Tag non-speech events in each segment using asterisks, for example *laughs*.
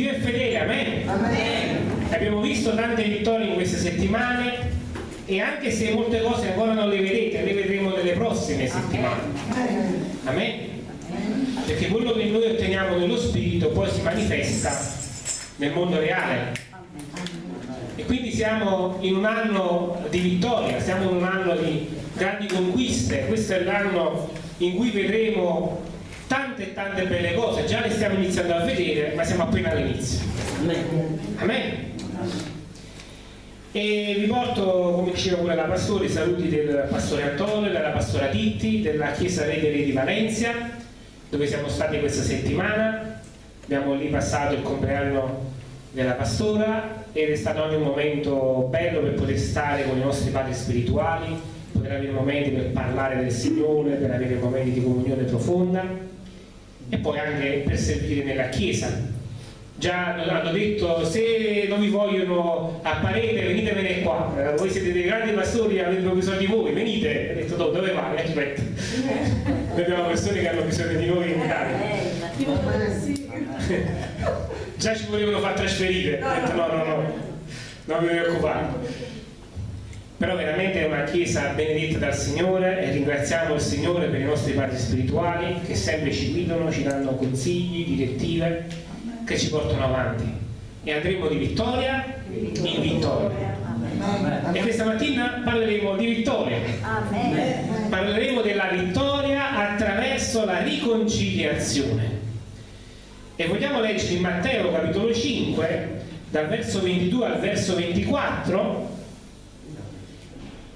Dio è fedele, amen. amen. Abbiamo visto tante vittorie in queste settimane e anche se molte cose ancora non le vedete, le vedremo nelle prossime settimane. Amen. Perché quello che noi otteniamo nello spirito poi si manifesta nel mondo reale. E quindi siamo in un anno di vittoria, siamo in un anno di grandi conquiste, questo è l'anno in cui vedremo tante e tante belle cose, già le stiamo iniziando a vedere, ma siamo appena all'inizio. Amen. E vi porto, come diceva pure la pastore, i saluti del pastore Antonio, della pastora Titti, della chiesa Rete di Valencia, dove siamo stati questa settimana. Abbiamo lì passato il compleanno della pastora ed è stato anche un momento bello per poter stare con i nostri padri spirituali, poter avere momenti per parlare del Signore, per avere momenti di comunione profonda e poi anche per servire nella chiesa. Già hanno detto se non vi vogliono a parete venitevene qua. Eh, voi siete dei grandi pastori avete bisogno di voi venite. Ho detto no, dove vai? aspetta. *laughs* Noi abbiamo persone che hanno bisogno di noi in Italia. *laughs* già ci volevano far trasferire. Ho detto no no no. Non vi preoccupate però veramente è una chiesa benedetta dal Signore e ringraziamo il Signore per i nostri padri spirituali che sempre ci guidano, ci danno consigli, direttive che ci portano avanti. E andremo di vittoria in vittoria. E questa mattina parleremo di vittoria. Parleremo della vittoria attraverso la riconciliazione. E vogliamo leggere in Matteo capitolo 5 dal verso 22 al verso 24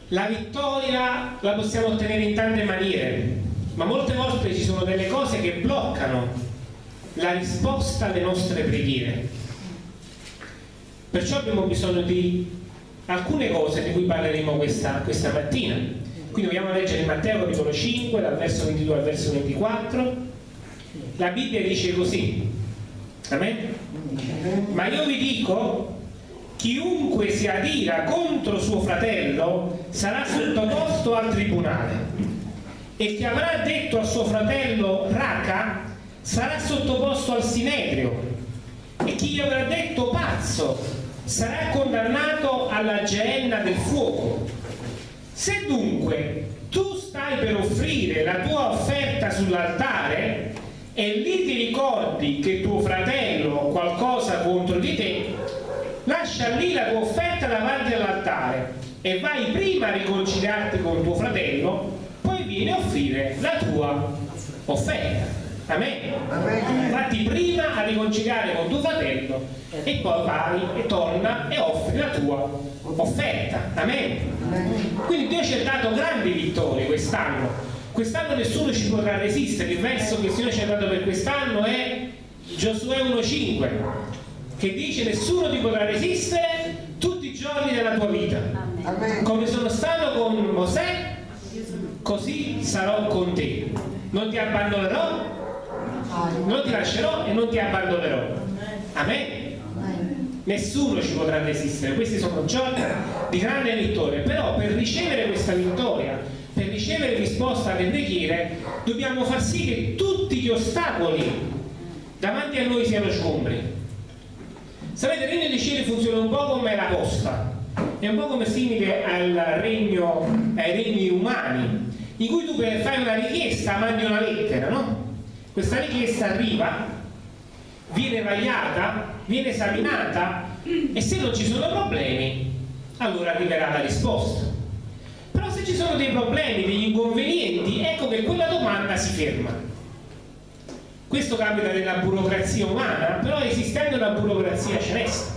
la vittoria la possiamo ottenere in tante maniere ma molte volte ci sono delle cose che bloccano la risposta alle nostre preghiere. Perciò abbiamo bisogno di alcune cose di cui parleremo questa, questa mattina. Quindi vogliamo leggere Matteo capitolo 5, dal verso 22 al verso 24. La Bibbia dice così. Amen? Ma io vi dico, chiunque si adira contro suo fratello sarà sottoposto al tribunale. E chi avrà detto a suo fratello raca sarà sottoposto al sinedrio e chi gli avrà detto pazzo sarà condannato alla geenna del fuoco. Se dunque tu stai per offrire la tua offerta sull'altare e lì ti ricordi che tuo fratello qualcosa contro di te, lascia lì la tua offerta davanti all'altare e vai prima a riconciliarti con tuo fratello, poi vieni a offrire la tua offerta. Amen. Amen. Fatti prima a riconciliare con tuo fratello e poi vai e torna e offri la tua offerta. Amen. Quindi Dio ci ha dato grandi vittorie quest'anno. Quest'anno nessuno ci potrà resistere. Il verso che il Signore ci ha dato per quest'anno è Giosuè 1.5 che dice nessuno ti potrà resistere tutti i giorni della tua vita. Amen. Come sono stato con Mosè, così sarò con te. Non ti abbandonerò non ti lascerò e non ti abbandonerò. Amen. Nessuno ci potrà resistere, questi sono giorni di grande vittoria, però per ricevere questa vittoria, per ricevere risposta alle preghiere, dobbiamo far sì che tutti gli ostacoli davanti a noi siano scombri. Sapete, il regno dei cieli funziona un po' come la posta, è un po' come simile regno, ai regni umani, in cui tu fare una richiesta mandi una lettera, no? questa richiesta arriva, viene vagliata, viene esaminata e se non ci sono problemi allora arriverà la risposta. Però se ci sono dei problemi, degli inconvenienti, ecco che quella domanda si ferma. Questo capita nella burocrazia umana, però esiste anche una burocrazia celeste.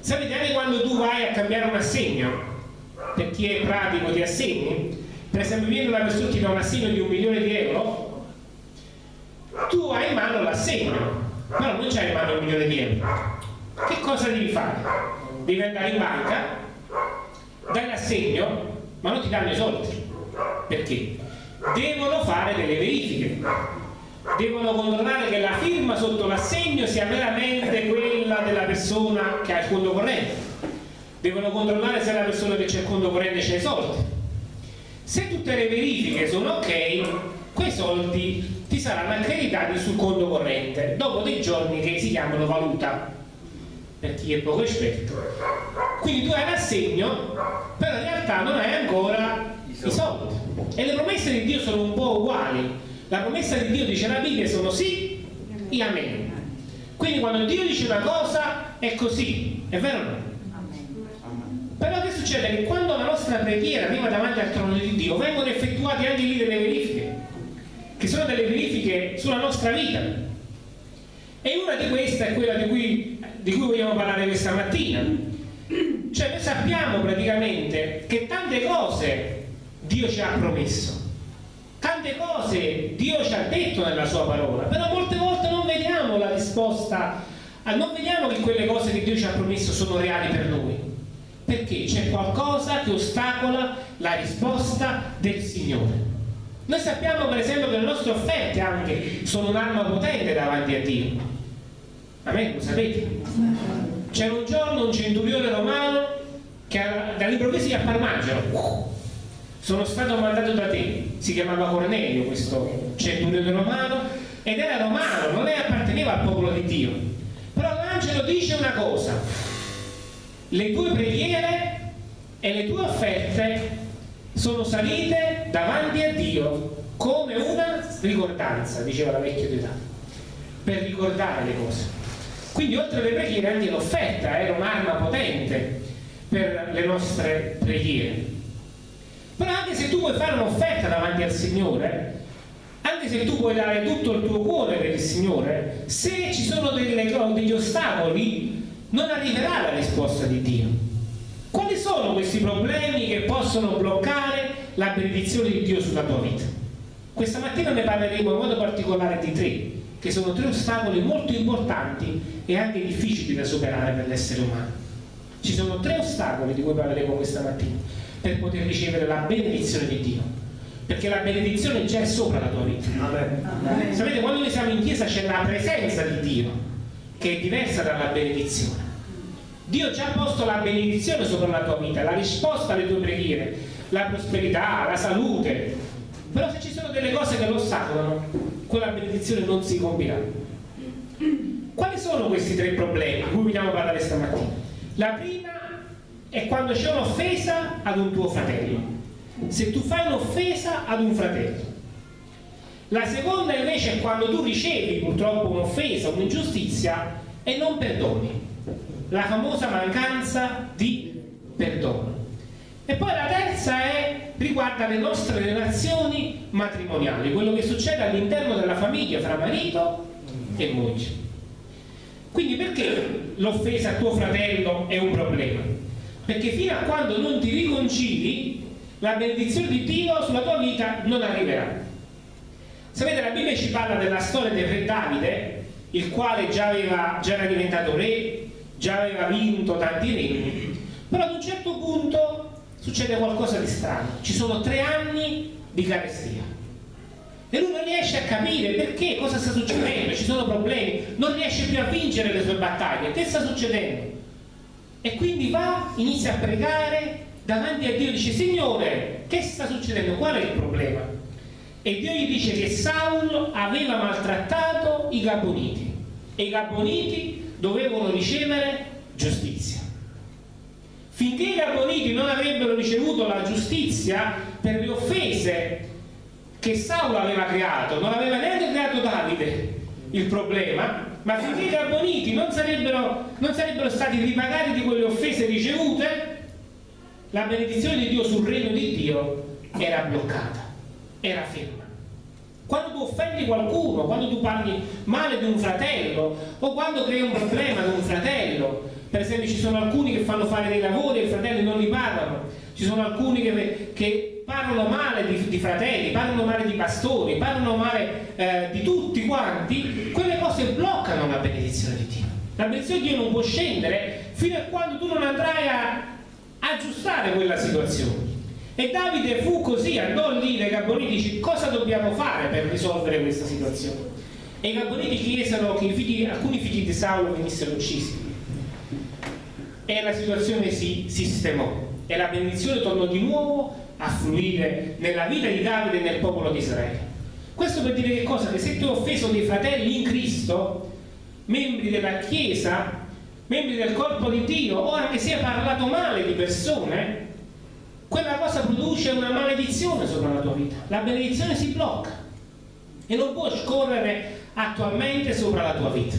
Sapete, anche quando tu vai a cambiare un assegno, per chi è pratico di assegni, per esempio viene una persona che dà un assegno di un milione di euro, tu hai in mano l'assegno, però non c'hai in mano un milione di euro. Che cosa devi fare? Devi andare in banca, dai l'assegno, ma non ti danno i soldi. Perché? Devono fare delle verifiche. Devono controllare che la firma sotto l'assegno sia veramente quella della persona che ha il conto corrente. Devono controllare se la persona che c'è il conto corrente c'è i soldi. Se tutte le verifiche sono ok, quei soldi ti saranno accreditati sul conto corrente dopo dei giorni che si chiamano valuta per chi è poco esperto quindi tu hai l'assegno però in realtà non hai ancora i soldi e le promesse di Dio sono un po' uguali la promessa di Dio dice la Bibbia sono sì e amen. Quindi quando Dio dice una cosa è così è vero o no? però che succede? che quando la nostra preghiera arriva davanti al trono di Dio vengono effettuate anche lì delle verifiche che sono delle verifiche sulla nostra vita. E una di queste è quella di cui, di cui vogliamo parlare questa mattina. Cioè noi sappiamo praticamente che tante cose Dio ci ha promesso tante cose Dio ci ha detto nella sua parola però molte volte non vediamo la risposta non vediamo che quelle cose che Dio ci ha promesso sono reali per noi. Perché c'è qualcosa che ostacola la risposta del Signore. Noi sappiamo per esempio che le nostre offerte anche sono un'arma potente davanti a Dio. A me lo sapete? C'era un giorno un centurione romano che dall'improvviso gli apparmaggiano sono stato mandato da te. Si chiamava Cornelio questo centurione romano ed era romano non apparteneva al popolo di Dio. Però l'angelo dice una cosa. Le tue preghiere e le tue offerte sono salite davanti a Dio come una ricordanza diceva la vecchia età per ricordare le cose. Quindi oltre alle preghiere anche l'offerta era un'arma potente per le nostre preghiere però anche se tu vuoi fare un'offerta davanti al Signore anche se tu vuoi dare tutto il tuo cuore per il Signore se ci sono delle, degli ostacoli non arriverà la risposta di Dio. Quali sono questi problemi che possono bloccare la benedizione di Dio sulla tua vita? questa mattina ne parleremo in modo particolare di tre che sono tre ostacoli molto importanti e anche difficili da superare per l'essere umano. Ci sono tre ostacoli di cui parleremo questa mattina per poter ricevere la benedizione di Dio. Perché la benedizione già è sopra la tua vita. Amen. sapete quando noi siamo in chiesa c'è la presenza di Dio che è diversa dalla benedizione. Dio già ha posto la benedizione sopra la tua vita la risposta alle tue preghiere la prosperità, la salute. Però se ci sono delle cose che lo ostacolano quella benedizione non si compirà. Quali sono questi tre problemi di cui vogliamo parlare stamattina? la prima è quando c'è un'offesa ad un tuo fratello. Se tu fai un'offesa ad un fratello. La seconda invece è quando tu ricevi purtroppo un'offesa, un'ingiustizia e non perdoni. La famosa mancanza di perdono. E poi la terza è, riguarda le nostre relazioni matrimoniali quello che succede all'interno della famiglia fra marito e moglie. Quindi perché l'offesa a tuo fratello è un problema? Perché fino a quando non ti riconcili la benedizione di Dio sulla tua vita non arriverà. Sapete la Bibbia ci parla della storia del re Davide il quale già, aveva, già era diventato re già aveva vinto tanti regni però ad un certo punto succede qualcosa di strano. Ci sono tre anni di carestia. E lui non riesce a capire perché, cosa sta succedendo, ci sono problemi, non riesce più a vincere le sue battaglie, che sta succedendo? E quindi va, inizia a pregare davanti a Dio dice Signore che sta succedendo? Qual è il problema? E Dio gli dice che Saulo aveva maltrattato i Gaboniti e i Gaboniti dovevano ricevere giustizia. Finché i Gaboniti non avrebbero ricevuto la giustizia per le offese che Saulo aveva creato, non aveva neanche creato Davide il problema, ma finché i Gaboniti non sarebbero, non sarebbero stati ripagati di quelle offese ricevute? La benedizione di Dio sul regno di Dio era bloccata era ferma. Quando tu offendi qualcuno quando tu parli male di un fratello o quando crei un problema di un fratello per esempio ci sono alcuni che fanno fare dei lavori e i fratelli non li pagano ci sono alcuni che, che parlano male di, di, fratelli, parlano male di pastori, parlano male eh, di tutti quanti, quelle cose bloccano la benedizione di Dio. La benedizione di Dio non può scendere fino a quando tu non andrai a aggiustare quella situazione. E Davide fu così, andò lì dai Gaboniti dice cosa dobbiamo fare per risolvere questa situazione. E i Gaboniti chiesero che figli, alcuni figli di Saulo venissero uccisi. E la situazione si sistemò e la benedizione tornò di nuovo a fluire nella vita di Davide e nel popolo di Israele Questo per dire che cosa? Che se tu hai offeso dei fratelli in Cristo, membri della Chiesa, membri del corpo di Dio, o anche se hai parlato male di persone, quella cosa produce una maledizione sopra la tua vita. La benedizione si blocca e non può scorrere attualmente sopra la tua vita.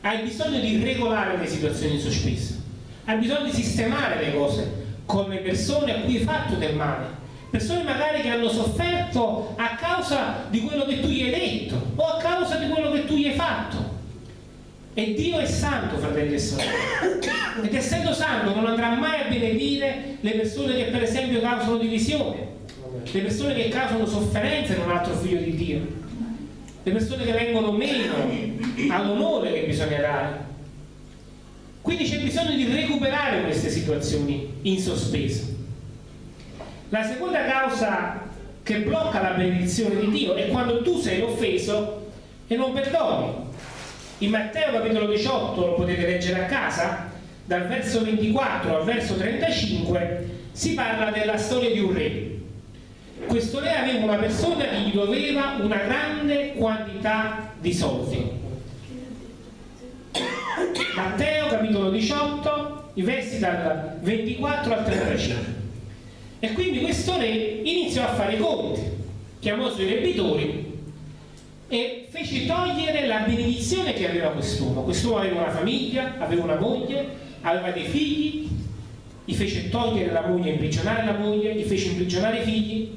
Hai bisogno di regolare le situazioni sospese, hai bisogno di sistemare le cose con le persone a cui hai fatto del male. Persone magari che hanno sofferto a causa di quello che tu gli hai detto o a causa di quello che tu gli hai fatto. E Dio è santo, fratelli e sorelle. Ed essendo santo non andrà mai a benedire le persone che per esempio causano divisione, le persone che causano sofferenza in un altro figlio di Dio, le persone che vengono meno all'onore che bisogna dare. Quindi c'è bisogno di recuperare queste situazioni in sospeso. La seconda causa che blocca la benedizione di Dio è quando tu sei offeso e non perdoni. In Matteo capitolo 18 lo potete leggere a casa, dal verso 24 al verso 35 si parla della storia di un re. Questo re aveva una persona che gli doveva una grande quantità di soldi Matteo capitolo 18, i versi dal 24 al 35. E quindi questo re iniziò a fare i conti, chiamò i suoi debitori e fece togliere la benedizione che aveva quest'uomo. Quest'uomo aveva una famiglia, aveva una moglie, aveva dei figli, gli fece togliere la moglie, imprigionare la moglie, gli fece imprigionare i figli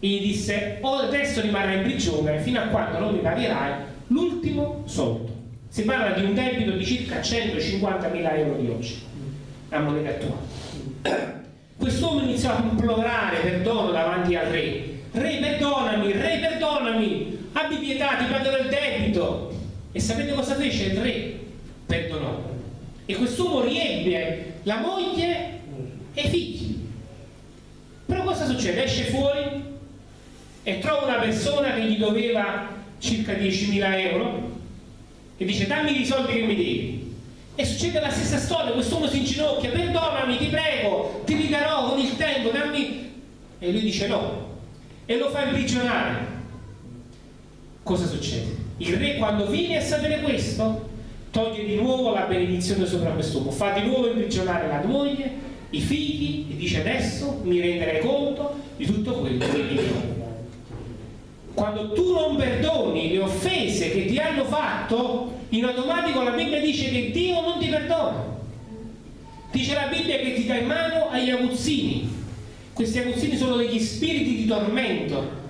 e gli disse o adesso rimarrai in prigione fino a quando non mi pagherai l'ultimo soldo. Si parla di un debito di circa 150.000 euro di oggi, a moneta attuale. Quest'uomo iniziò a implorare perdono davanti al re. Re perdonami, re perdonami, abbi pietà, ti pagherò il debito. E sapete cosa fece il re? Perdonò. E quest'uomo riebbe la moglie e i figli. Però cosa succede? Esce fuori e trova una persona che gli doveva circa 10.000 euro e dice dammi i soldi che mi devi. E succede la stessa storia quest'uomo si inginocchia perdonami ti prego ti ridarò con il tempo dammi e lui dice no. E lo fa imprigionare. Cosa succede? il re quando viene a sapere questo toglie di nuovo la benedizione sopra quest'uomo fa di nuovo imprigionare la moglie i figli e dice adesso mi renderai conto di tutto quello che mi do quando tu non perdoni le offese che ti hanno fatto, in automatico la Bibbia dice che Dio non ti perdona. Dice la Bibbia che ti dà in mano agli aguzzini. Questi aguzzini sono degli spiriti di tormento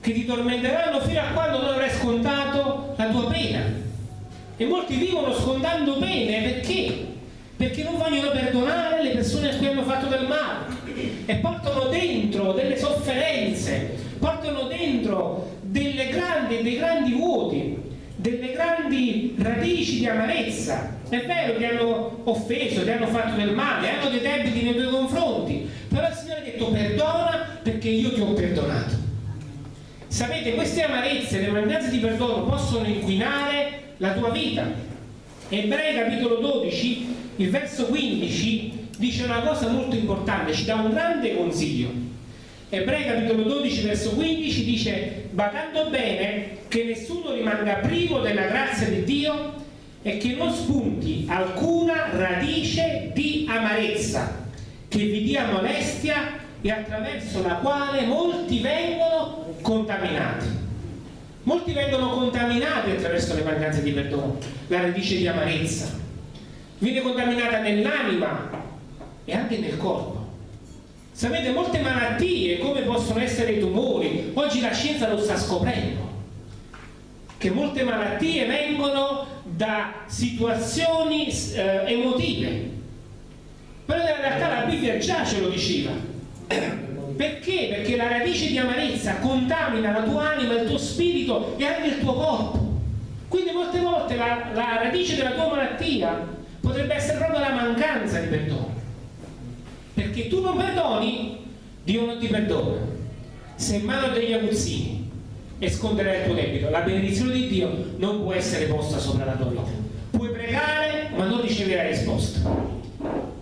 che ti tormenteranno fino a quando non avrai scontato la tua pena. E molti vivono scontando pene perché? Perché non vogliono perdonare le persone a cui hanno fatto del male e portano dentro delle sofferenze, portano dentro grandi, dei grandi vuoti, delle grandi radici di amarezza. È vero che hanno offeso, che hanno fatto del male, hanno dei debiti nei tuoi confronti, però il Signore ha detto perdona perché io ti ho perdonato. Sapete, queste amarezze, le mancanze di perdono possono inquinare la tua vita. Ebrei capitolo 12, il verso 15 dice una cosa molto importante, ci dà un grande consiglio Ebrei capitolo 12 verso 15 dice badando bene che nessuno rimanga privo della grazia di Dio e che non spunti alcuna radice di amarezza che vi dia molestia e attraverso la quale molti vengono contaminati. Molti vengono contaminati attraverso le mancanze di perdono, la radice di amarezza. Viene contaminata nell'anima e anche nel corpo. Sapete, molte malattie, come possono essere i tumori, oggi la scienza lo sta scoprendo, che molte malattie vengono da situazioni eh, emotive. Però in realtà la Bibbia già ce lo diceva. Perché? Perché la radice di amarezza contamina la tua anima, il tuo spirito e anche il tuo corpo. Quindi molte volte la, la radice della tua malattia potrebbe essere proprio la mancanza di perdono perché tu non perdoni, Dio non ti perdona. Sei in mano degli aguzzini e sconderai il tuo debito. La benedizione di Dio non può essere posta sopra la tua vita. Puoi pregare, ma non riceverai risposta.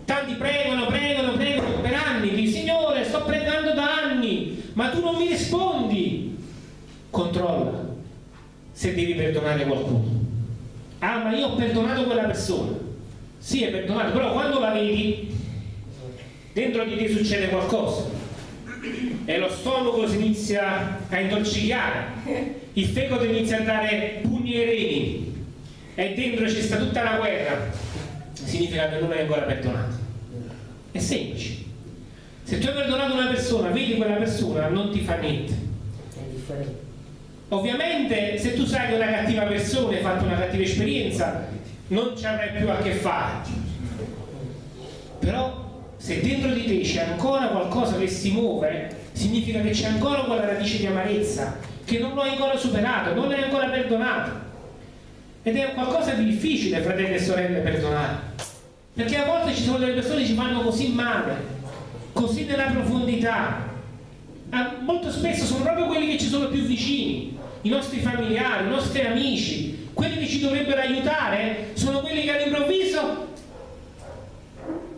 Tanti pregano, pregano, pregano per anni, dici Signore, sto pregando da anni, ma tu non mi rispondi. controlla se devi perdonare qualcuno. Ah, ma io ho perdonato quella persona. Sì, è perdonato, però quando la vedi, dentro di te succede qualcosa. E lo stomaco si inizia a intoxicare, il fegato inizia a dare pugni ai reni, e dentro c'è sta tutta la guerra. Significa che non hai ancora perdonato. È semplice. Se tu hai perdonato una persona, vedi quella persona, non ti fa niente. Ovviamente se tu sai che una cattiva persona hai fatto una cattiva esperienza, non ci avrai più a che fare. Però se dentro di te c'è ancora qualcosa che si muove, significa che c'è ancora quella radice di amarezza, che non lo hai ancora superato, non l'hai ancora perdonato. Ed è qualcosa di difficile, fratelli e sorelle, perdonare. Perché a volte ci sono delle persone che ci fanno così male, così nella profondità. Ah, molto spesso sono proprio quelli che ci sono più vicini i nostri familiari, i nostri amici, quelli che ci dovrebbero aiutare, sono quelli che all'improvviso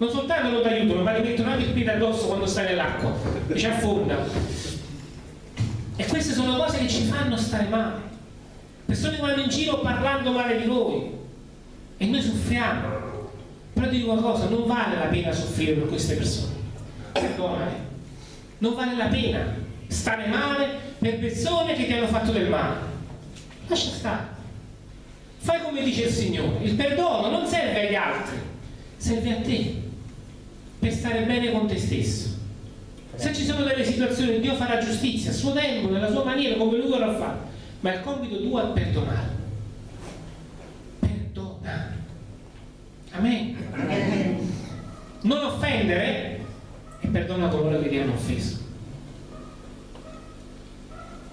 non soltanto non ti aiutano, ma ti mettono anche piede addosso quando stai nell'acqua ci affonda. E queste sono cose che ci fanno stare male. Persone che vanno in giro parlando male di noi e noi soffriamo. Però ti dico una cosa, non vale la pena soffrire per queste persone. Perdonami. Non vale la pena stare male per persone che ti hanno fatto del male. Lascia stare. Fai come dice il Signore. Il perdono non serve agli altri, serve a te, per stare bene con te stesso. Se ci sono delle situazioni, Dio farà giustizia a suo tempo, nella sua maniera, come lui vorrà fare. Ma il compito tuo è perdonare. Perdona. Amen. Non offendere e perdona coloro che ti hanno offeso.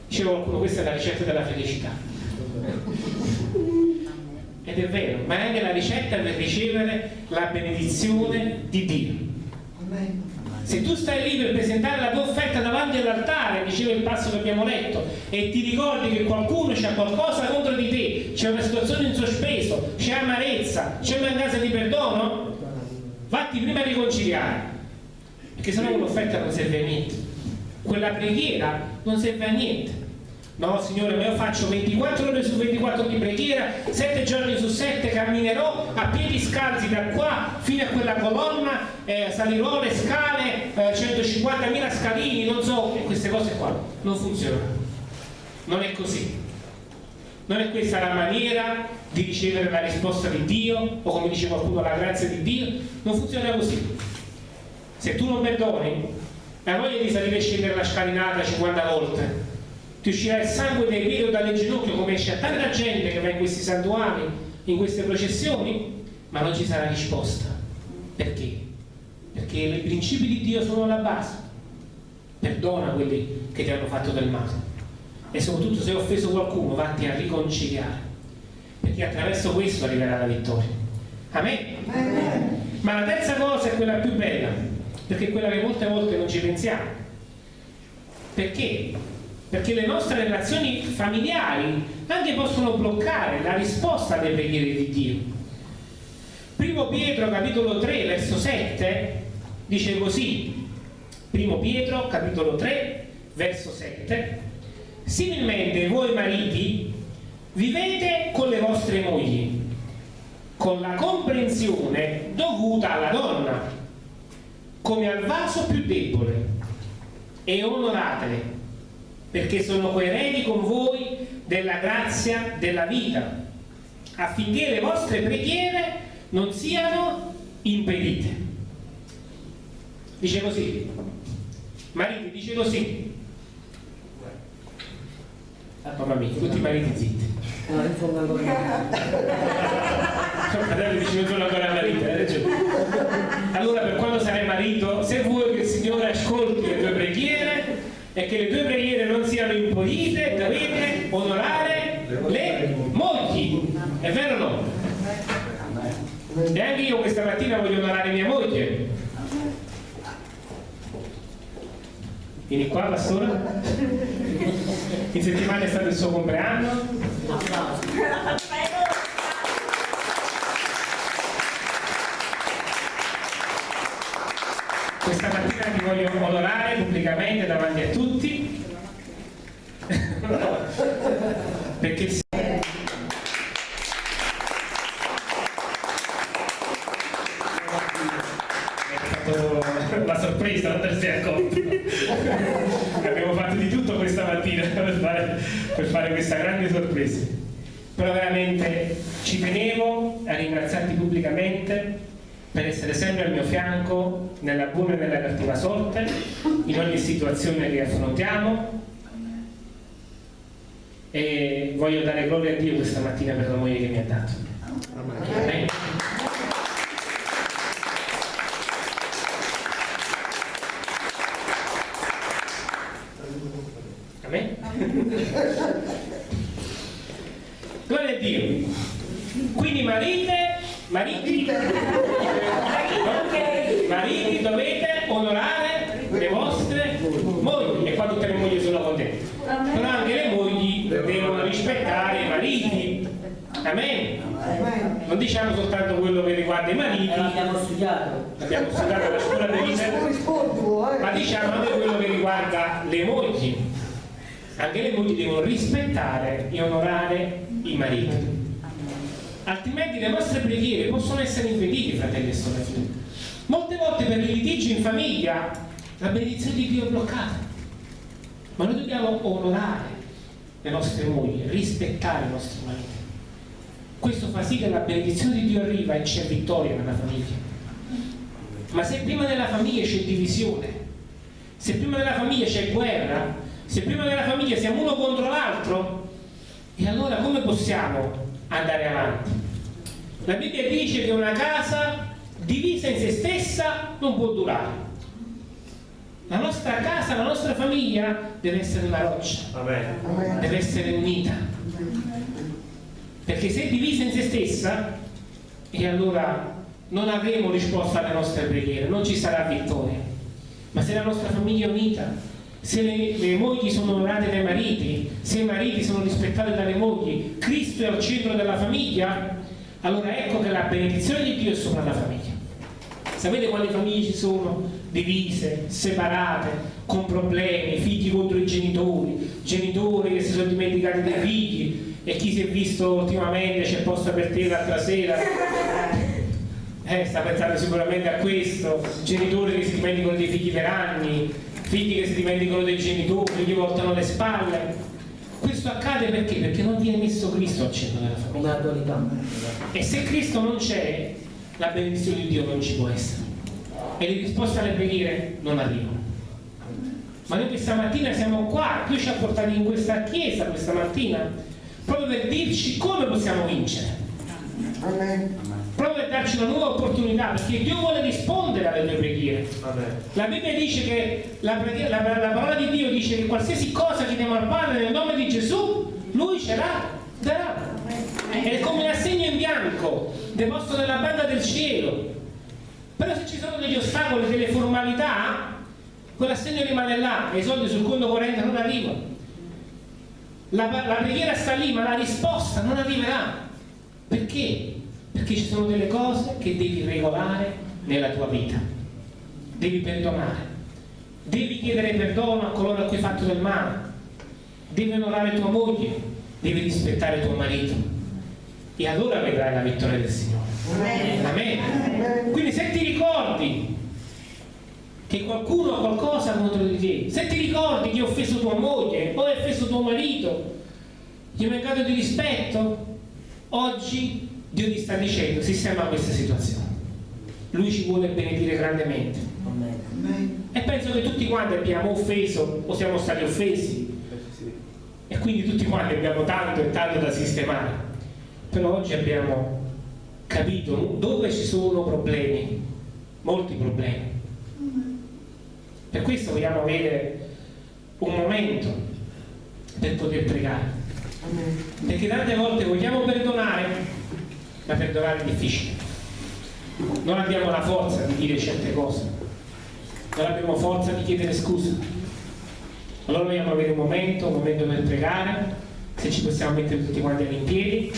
Diceva qualcuno, questa è la ricetta della felicità. Ed è vero, ma è anche la ricetta per ricevere la benedizione di Dio. Se tu stai lì per presentare la tua offerta davanti all'altare, diceva il passo che abbiamo letto, e ti ricordi che qualcuno c'ha qualcosa contro di te, c'è una situazione in sospeso, c'è amarezza, c'è mancanza di perdono, vatti prima a riconciliare, perché sennò quell'offerta non serve a niente. Quella preghiera non serve a niente. No, Signore, io faccio 24 ore su 24 di preghiera, 7 giorni su 7 camminerò a piedi scalzi da qua fino a quella colonna, eh, salirò le scale, eh, 150.000 scalini, non so, queste cose qua. Non funzionano. Non è così. Non è questa la maniera di ricevere la risposta di Dio, o come dice qualcuno, la grazia di Dio. Non funziona così. Se tu non perdoni, hai voglia di salire e scendere la scalinata 50 volte ti uscirà il sangue dai piedi o dalle ginocchia come esce a tanta gente che va in questi santuari, in queste processioni, ma non ci sarà risposta. Perché? Perché i principi di Dio sono la base. Perdona quelli che ti hanno fatto del male. E soprattutto se hai offeso qualcuno, vatti a riconciliare. Perché attraverso questo arriverà la vittoria. Amen? Amen. Ma la terza cosa è quella più bella, perché è quella che molte volte non ci pensiamo. Perché? Perché le nostre relazioni familiari anche possono bloccare la risposta alle preghiere di Dio. Primo Pietro capitolo 3 verso 7 dice così, primo Pietro capitolo 3 verso 7 similmente voi mariti vivete con le vostre mogli con la comprensione dovuta alla donna come al vaso più debole e onoratele perché sono coerenti con voi della grazia della vita, affinché le vostre preghiere non siano impedite. Dice così, mariti, dice così. Ah, mamma mia, tutti i mariti zitti. No, non sono ancora fratello dice non sono ancora marito, hai ragione. Allora per quando sarai marito, se vuoi che il Signore ascolti le tue preghiere, e che le tue preghiere non siano impolite, dovete onorare le mogli. È vero o no? E anche io questa mattina voglio onorare mia moglie. Vieni qua, pastore. In settimana è stato il suo compleanno. questa mattina ti voglio onorare pubblicamente davanti a tutti *laughs* perché la sorpresa, non te ne sei accorto. Abbiamo fatto di tutto questa mattina per fare, per fare questa grande sorpresa. Però veramente ci tenevo a ringraziarti pubblicamente per essere sempre al mio fianco nella buona e nella cattiva sorte, in ogni situazione che affrontiamo. E voglio dare gloria a Dio questa mattina per la moglie che mi ha dato. Amen. Amen. Gloria a Dio. Quindi marite, mariti, dovete onorare le vostre tutte le mogli sono contente. Però anche le mogli devono rispettare i mariti. Amen. Non diciamo soltanto quello che riguarda i mariti, Eh, l'abbiamo studiato. abbiamo studiato la scuola dei vita, ma diciamo anche quello che riguarda le mogli. Anche le mogli devono rispettare e onorare i mariti. Altrimenti le nostre preghiere possono essere impedite, fratelli e sorelle. Molte volte per i litigi in famiglia la benedizione di Dio è bloccata. Ma noi dobbiamo onorare le nostre mogli, rispettare i nostri mariti. Questo fa sì che la benedizione di Dio arriva e c'è vittoria nella famiglia. Ma se prima nella famiglia c'è divisione, se prima nella famiglia c'è guerra, se prima nella famiglia siamo uno contro l'altro, e allora come possiamo andare avanti? La Bibbia dice che una casa divisa in se stessa non può durare. La nostra casa, la nostra famiglia deve essere una roccia, deve essere unita. Perché se è divisa in se stessa, e allora non avremo risposta alle nostre preghiere, non ci sarà vittoria. Ma se la nostra famiglia è unita, se le, le mogli sono onorate dai mariti, se i mariti sono rispettati dalle mogli, Cristo è al centro della famiglia, allora ecco che la benedizione di Dio è sopra la famiglia. Sapete quali famiglie ci sono? Divise, separate, con problemi, figli contro i genitori, genitori che si sono dimenticati dei figli e chi si è visto ultimamente c'è posto per te l'altra sera. *laughs* Eh, sta pensando sicuramente a questo, genitori che si dimenticano dei figli per anni, figli che si dimenticano dei genitori, gli voltano le spalle. Questo accade perché? Perché non viene messo Cristo al centro della famiglia. E se Cristo non c'è, la benedizione di Dio non ci può essere. E le risposte alle preghiere non arrivano. Ma noi questa mattina siamo qua, Dio ci ha portati in questa chiesa questa mattina, proprio per dirci come possiamo vincere. Proprio per darci una nuova opportunità, perché Dio vuole rispondere alle tue preghiere. La Bibbia dice che la, preghiera- la- la parola di Dio dice che qualsiasi cosa chiediamo al Padre nel nome di Gesù, Lui ce la darà. È come un assegno in bianco deposto nella banda del cielo. Però se ci sono degli ostacoli, delle formalità, quell'assegno rimane là e i soldi sul conto corrente non arrivano. La, la preghiera sta lì, ma la risposta non arriverà. Perché? Perché ci sono delle cose che devi regolare nella tua vita. Devi perdonare. Devi chiedere perdono a coloro a cui hai fatto del male. Devi onorare tua moglie. Devi rispettare tuo marito. E allora vedrai la vittoria del Signore. Amen. Quindi se ti ricordi che qualcuno ha qualcosa contro di te, se ti ricordi che hai offeso tua moglie o hai offeso tuo marito, gli hai mancato di rispetto, oggi Dio ti sta dicendo sistema questa situazione. Lui ci vuole benedire grandemente. Amen. E penso che tutti quanti abbiamo offeso o siamo stati offesi. E quindi tutti quanti abbiamo tanto e tanto da sistemare. Però oggi abbiamo capito dove ci sono problemi, molti problemi. Per questo vogliamo avere un momento per poter pregare. Perché tante volte vogliamo perdonare, ma perdonare è difficile. Non abbiamo la forza di dire certe cose, non abbiamo forza di chiedere scusa. Allora vogliamo avere un momento, un momento per pregare, se ci possiamo mettere tutti quanti in piedi